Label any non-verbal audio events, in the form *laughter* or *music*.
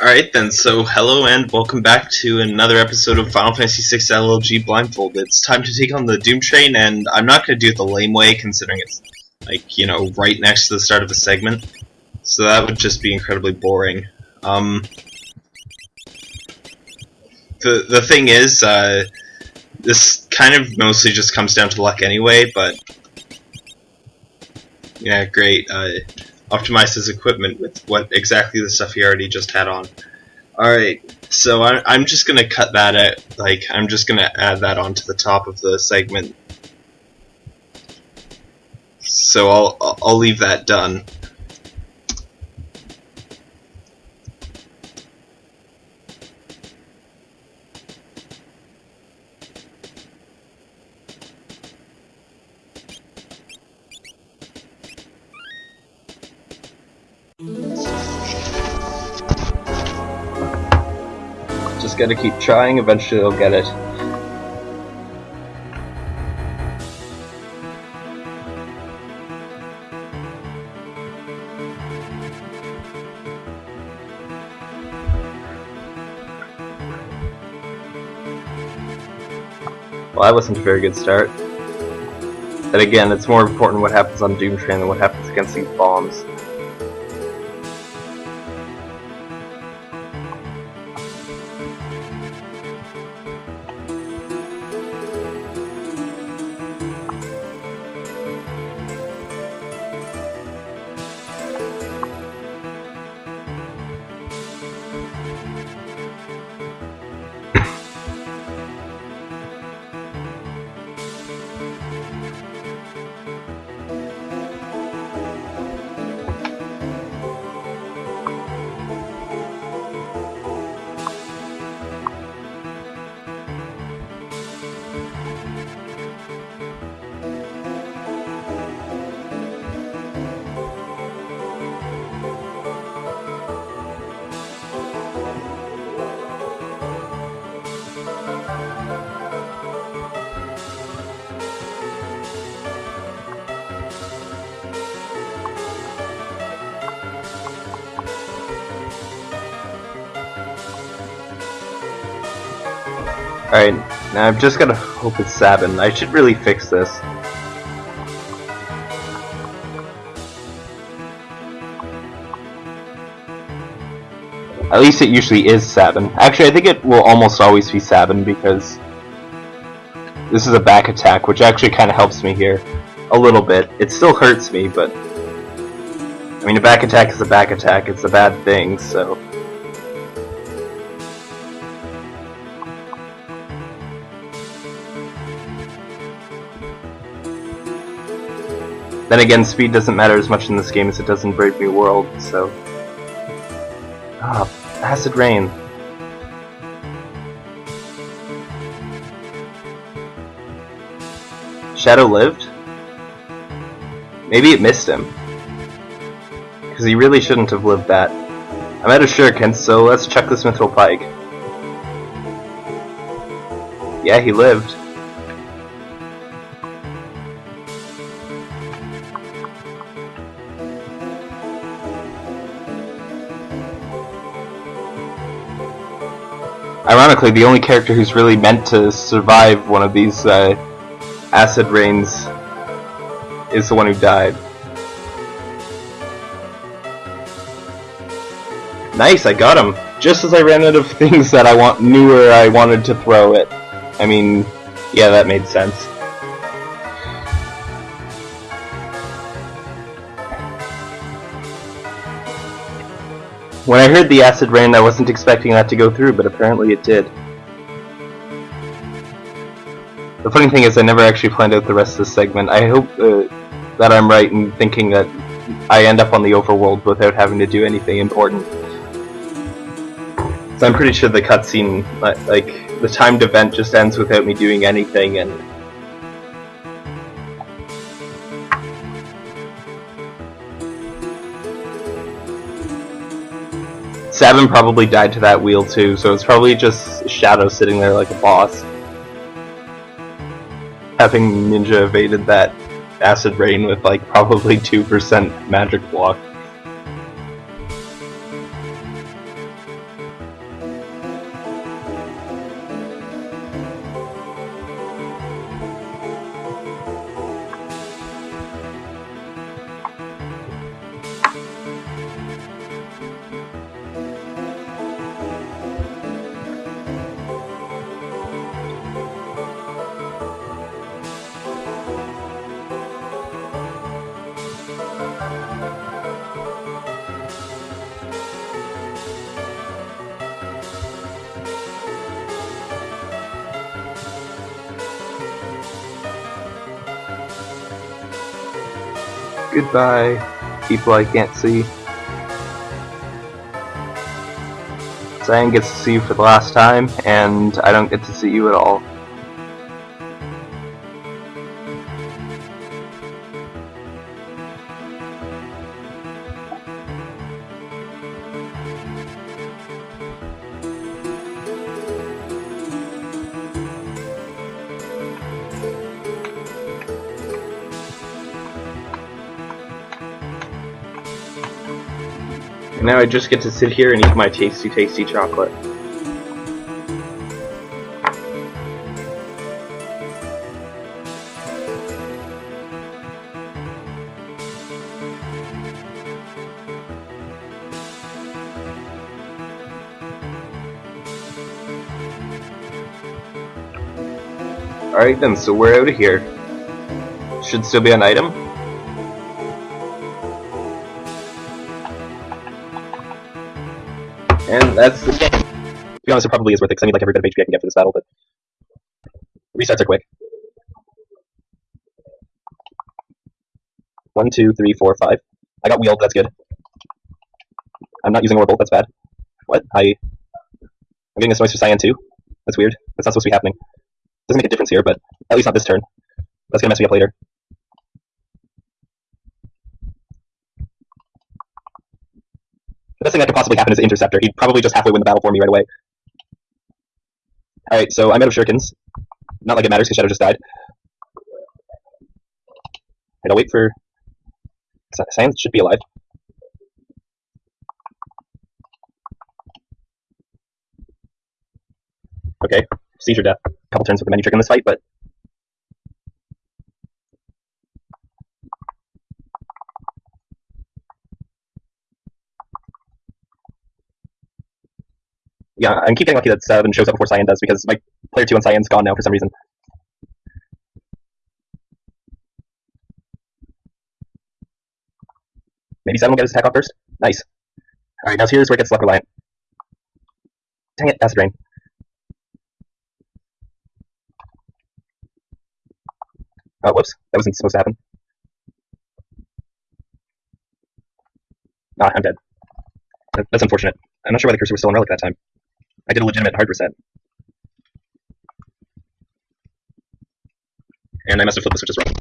Alright then, so hello and welcome back to another episode of Final Fantasy VI LLG Blindfold. It's time to take on the Doom Train, and I'm not going to do it the lame way, considering it's, like, you know, right next to the start of a segment. So that would just be incredibly boring. Um, the, the thing is, uh, this kind of mostly just comes down to luck anyway, but... Yeah, great. Uh, optimize his equipment with what exactly the stuff he already just had on. Alright, so I, I'm just gonna cut that out, like, I'm just gonna add that onto the top of the segment. So I'll, I'll leave that done. Just gotta keep trying, eventually I'll get it. Well, that wasn't a very good start. But again, it's more important what happens on Doom Train than what happens against these bombs. Alright, now I've just gotta hope it's Sabin. I should really fix this. At least it usually is Sabin. Actually, I think it will almost always be Sabin because this is a back attack, which actually kind of helps me here a little bit. It still hurts me, but I mean, a back attack is a back attack. It's a bad thing, so. Then again, speed doesn't matter as much in this game as it does in Brave New World, so... Ah, Acid Rain. Shadow lived? Maybe it missed him. Because he really shouldn't have lived that. I'm out of shurikens, so let's check this Mithril Pike. Yeah, he lived. Ironically, the only character who's really meant to survive one of these uh, acid rains is the one who died. Nice, I got him. Just as I ran out of *laughs* things that I want knew where I wanted to throw it. I mean, yeah, that made sense. When I heard the acid rain, I wasn't expecting that to go through, but apparently it did. The funny thing is, I never actually planned out the rest of this segment. I hope uh, that I'm right in thinking that I end up on the overworld without having to do anything important. So I'm pretty sure the cutscene, like, the timed event just ends without me doing anything, and Sabin probably died to that wheel too, so it's probably just Shadow sitting there like a boss. Having Ninja evaded that acid rain with like probably 2% magic block. Goodbye, people I can't see. Cyan gets to see you for the last time, and I don't get to see you at all. Now I just get to sit here and eat my tasty, tasty chocolate. Alright then, so we're out of here. Should still be an item. And that's the game. To be honest, it probably is worth it, because I need like every bit of HP I can get for this battle, but... Resets are quick. One, two, three, four, five. I got wheeled, that's good. I'm not using Aura Bolt, that's bad. What? I... I'm getting this noise for Cyan too? That's weird. That's not supposed to be happening. Doesn't make a difference here, but at least not this turn. That's gonna mess me up later. The best thing that could possibly happen is Interceptor. He'd probably just halfway win the battle for me right away. Alright, so I'm out of shurikens. Not like it matters because Shadow just died. And I'll wait for... Cyan should be alive. Okay, seizure death. A couple turns with the menu trick in this fight, but... Yeah, I'm keep getting lucky that Seven shows up before Cyan does, because my player 2 on Cyan's gone now for some reason. Maybe Seven will get his attack off first? Nice. Alright, now here's where it gets luck reliant. Dang it, Acid Rain. Oh, whoops. That wasn't supposed to happen. Ah, I'm dead. That's unfortunate. I'm not sure why the cursor was still on Relic that time. I did a legitimate hard reset. And I must have flipped the switches wrong.